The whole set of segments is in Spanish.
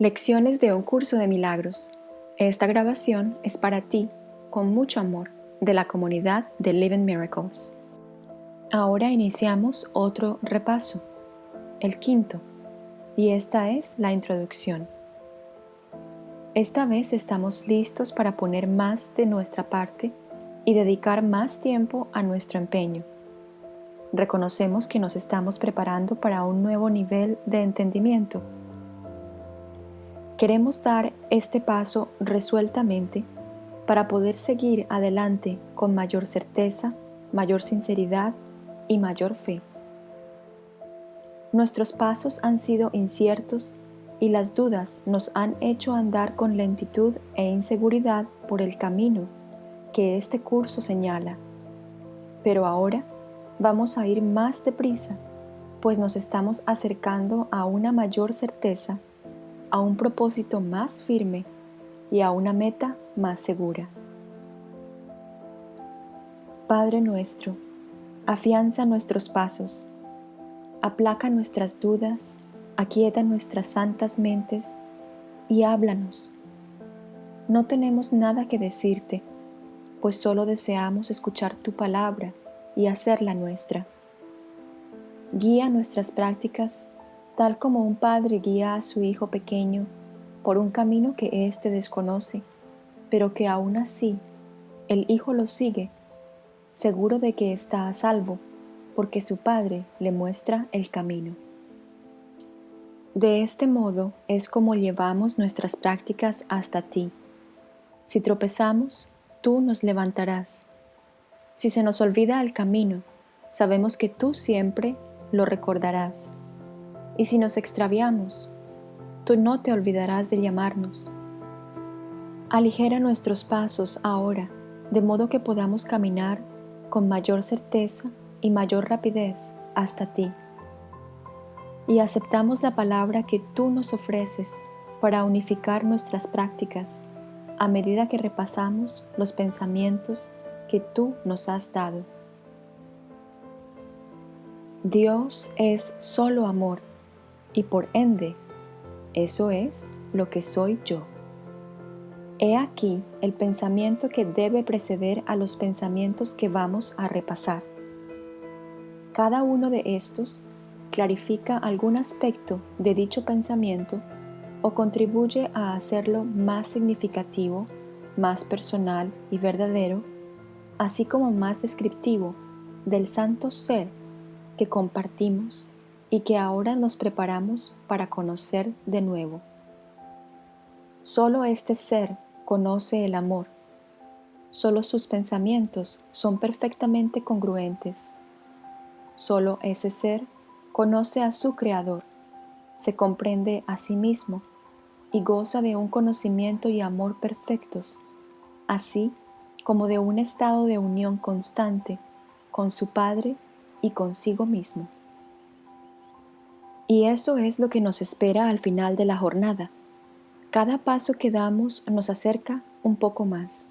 Lecciones de un curso de milagros. Esta grabación es para ti, con mucho amor, de la comunidad de Living Miracles. Ahora iniciamos otro repaso, el quinto, y esta es la introducción. Esta vez estamos listos para poner más de nuestra parte y dedicar más tiempo a nuestro empeño. Reconocemos que nos estamos preparando para un nuevo nivel de entendimiento Queremos dar este paso resueltamente para poder seguir adelante con mayor certeza, mayor sinceridad y mayor fe. Nuestros pasos han sido inciertos y las dudas nos han hecho andar con lentitud e inseguridad por el camino que este curso señala. Pero ahora vamos a ir más deprisa, pues nos estamos acercando a una mayor certeza a un propósito más firme y a una meta más segura. Padre nuestro, afianza nuestros pasos, aplaca nuestras dudas, aquieta nuestras santas mentes y háblanos. No tenemos nada que decirte, pues solo deseamos escuchar tu palabra y hacerla nuestra. Guía nuestras prácticas tal como un padre guía a su hijo pequeño por un camino que éste desconoce, pero que aún así el hijo lo sigue, seguro de que está a salvo, porque su padre le muestra el camino. De este modo es como llevamos nuestras prácticas hasta ti. Si tropezamos, tú nos levantarás. Si se nos olvida el camino, sabemos que tú siempre lo recordarás. Y si nos extraviamos, tú no te olvidarás de llamarnos. Aligera nuestros pasos ahora, de modo que podamos caminar con mayor certeza y mayor rapidez hasta ti. Y aceptamos la palabra que tú nos ofreces para unificar nuestras prácticas a medida que repasamos los pensamientos que tú nos has dado. Dios es solo amor y por ende, eso es lo que soy yo. He aquí el pensamiento que debe preceder a los pensamientos que vamos a repasar. Cada uno de estos clarifica algún aspecto de dicho pensamiento o contribuye a hacerlo más significativo, más personal y verdadero, así como más descriptivo del santo ser que compartimos y que ahora nos preparamos para conocer de nuevo. Solo este ser conoce el amor. Solo sus pensamientos son perfectamente congruentes. Solo ese ser conoce a su Creador, se comprende a sí mismo y goza de un conocimiento y amor perfectos, así como de un estado de unión constante con su Padre y consigo mismo. Y eso es lo que nos espera al final de la jornada. Cada paso que damos nos acerca un poco más.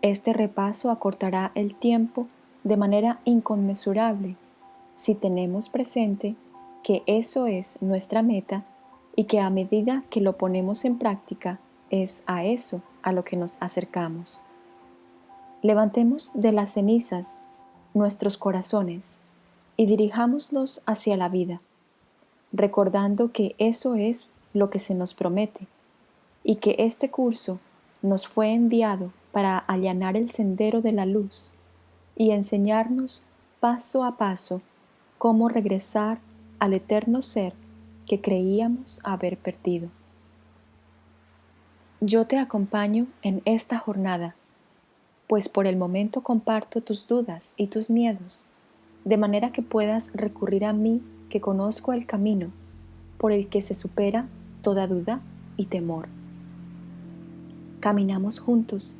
Este repaso acortará el tiempo de manera inconmensurable si tenemos presente que eso es nuestra meta y que a medida que lo ponemos en práctica es a eso a lo que nos acercamos. Levantemos de las cenizas nuestros corazones y dirijámoslos hacia la vida recordando que eso es lo que se nos promete y que este curso nos fue enviado para allanar el sendero de la luz y enseñarnos paso a paso cómo regresar al eterno ser que creíamos haber perdido. Yo te acompaño en esta jornada, pues por el momento comparto tus dudas y tus miedos, de manera que puedas recurrir a mí que conozco el camino por el que se supera toda duda y temor. Caminamos juntos.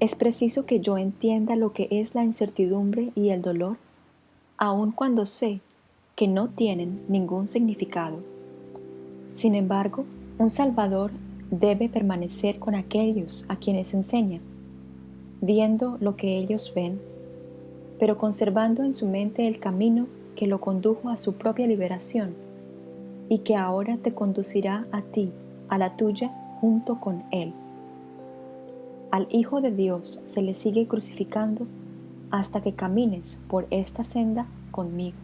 Es preciso que yo entienda lo que es la incertidumbre y el dolor, aun cuando sé que no tienen ningún significado. Sin embargo, un Salvador debe permanecer con aquellos a quienes enseña, viendo lo que ellos ven, pero conservando en su mente el camino que lo condujo a su propia liberación y que ahora te conducirá a ti a la tuya junto con Él. Al Hijo de Dios se le sigue crucificando hasta que camines por esta senda conmigo.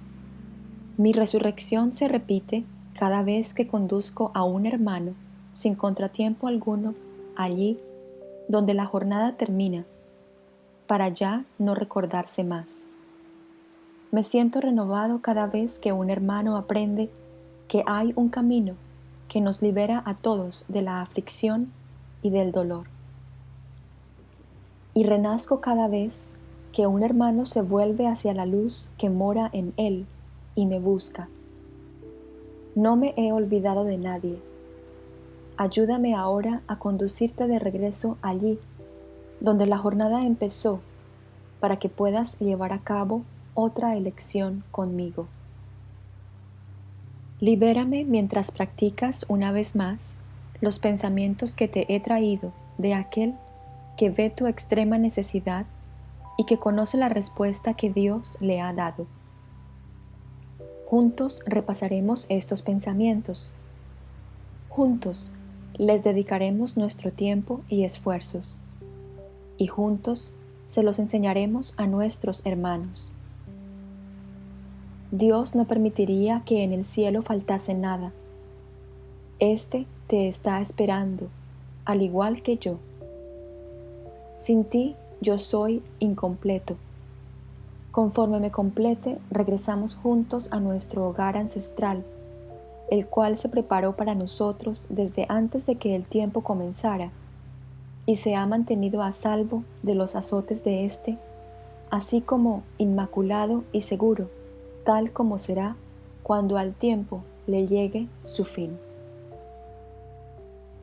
Mi resurrección se repite cada vez que conduzco a un hermano sin contratiempo alguno allí donde la jornada termina, para ya no recordarse más. Me siento renovado cada vez que un hermano aprende que hay un camino que nos libera a todos de la aflicción y del dolor. Y renazco cada vez que un hermano se vuelve hacia la luz que mora en él y me busca. No me he olvidado de nadie. Ayúdame ahora a conducirte de regreso allí, donde la jornada empezó, para que puedas llevar a cabo otra elección conmigo. Libérame mientras practicas una vez más los pensamientos que te he traído de aquel que ve tu extrema necesidad y que conoce la respuesta que Dios le ha dado. Juntos repasaremos estos pensamientos. Juntos les dedicaremos nuestro tiempo y esfuerzos. Y juntos se los enseñaremos a nuestros hermanos. Dios no permitiría que en el cielo faltase nada. Este te está esperando, al igual que yo. Sin ti yo soy incompleto. Conforme me complete, regresamos juntos a nuestro hogar ancestral, el cual se preparó para nosotros desde antes de que el tiempo comenzara, y se ha mantenido a salvo de los azotes de éste, así como inmaculado y seguro tal como será cuando al tiempo le llegue su fin.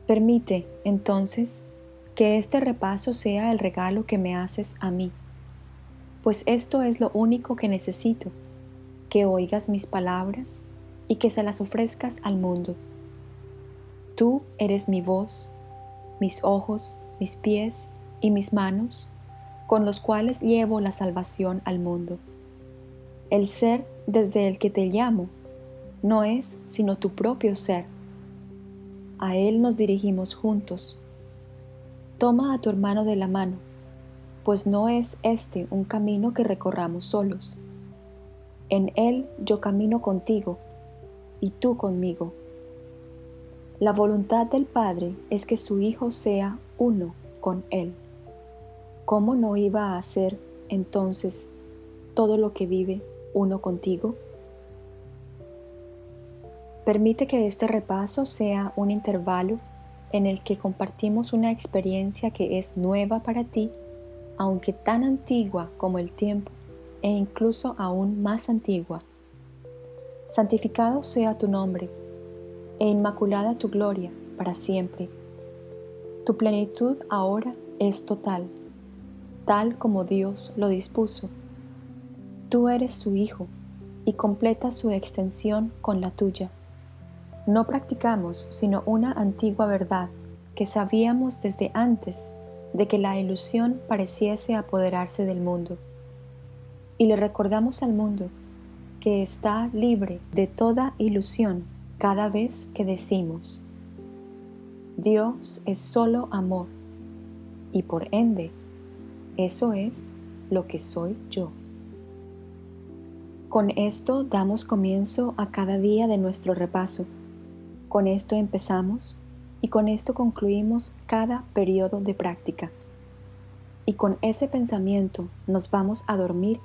Permite, entonces, que este repaso sea el regalo que me haces a mí, pues esto es lo único que necesito, que oigas mis palabras y que se las ofrezcas al mundo. Tú eres mi voz, mis ojos, mis pies y mis manos, con los cuales llevo la salvación al mundo. El ser desde el que te llamo no es sino tu propio ser. A Él nos dirigimos juntos. Toma a tu hermano de la mano, pues no es este un camino que recorramos solos. En Él yo camino contigo y tú conmigo. La voluntad del Padre es que su Hijo sea uno con Él. ¿Cómo no iba a hacer entonces todo lo que vive uno contigo? Permite que este repaso sea un intervalo en el que compartimos una experiencia que es nueva para ti, aunque tan antigua como el tiempo e incluso aún más antigua. Santificado sea tu nombre e inmaculada tu gloria para siempre. Tu plenitud ahora es total, tal como Dios lo dispuso Tú eres su Hijo y completa su extensión con la tuya. No practicamos sino una antigua verdad que sabíamos desde antes de que la ilusión pareciese apoderarse del mundo. Y le recordamos al mundo que está libre de toda ilusión cada vez que decimos, Dios es solo amor, y por ende, eso es lo que soy yo. Con esto damos comienzo a cada día de nuestro repaso. Con esto empezamos y con esto concluimos cada periodo de práctica. Y con ese pensamiento nos vamos a dormir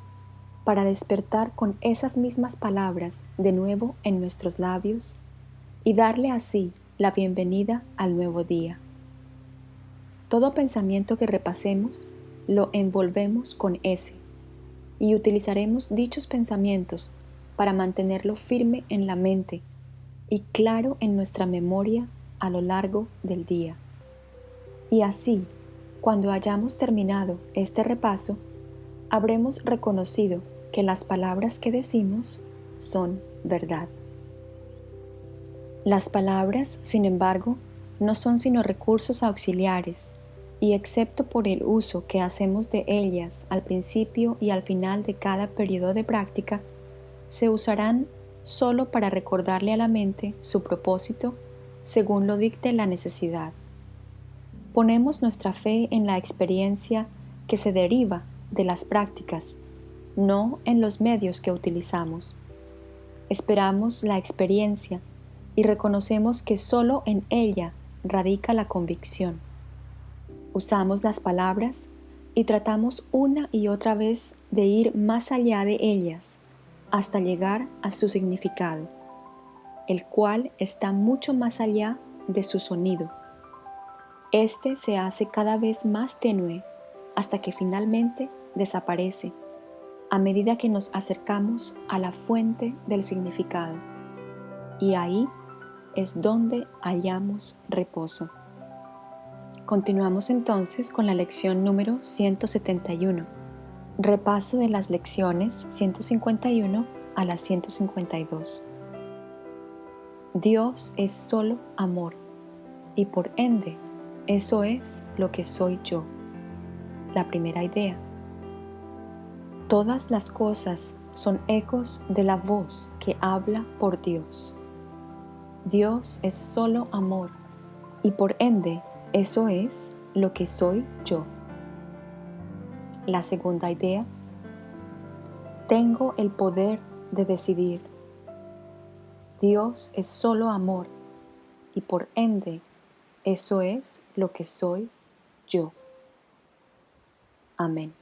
para despertar con esas mismas palabras de nuevo en nuestros labios y darle así la bienvenida al nuevo día. Todo pensamiento que repasemos lo envolvemos con ese y utilizaremos dichos pensamientos para mantenerlo firme en la mente y claro en nuestra memoria a lo largo del día. Y así, cuando hayamos terminado este repaso, habremos reconocido que las palabras que decimos son verdad. Las palabras, sin embargo, no son sino recursos auxiliares y excepto por el uso que hacemos de ellas al principio y al final de cada periodo de práctica, se usarán solo para recordarle a la mente su propósito según lo dicte la necesidad. Ponemos nuestra fe en la experiencia que se deriva de las prácticas, no en los medios que utilizamos. Esperamos la experiencia y reconocemos que solo en ella radica la convicción. Usamos las palabras y tratamos una y otra vez de ir más allá de ellas hasta llegar a su significado, el cual está mucho más allá de su sonido. Este se hace cada vez más tenue hasta que finalmente desaparece a medida que nos acercamos a la fuente del significado. Y ahí es donde hallamos reposo. Continuamos entonces con la lección número 171. Repaso de las lecciones 151 a las 152. Dios es solo amor y por ende eso es lo que soy yo. La primera idea. Todas las cosas son ecos de la voz que habla por Dios. Dios es solo amor y por ende eso es lo que soy yo. La segunda idea. Tengo el poder de decidir. Dios es solo amor y por ende eso es lo que soy yo. Amén.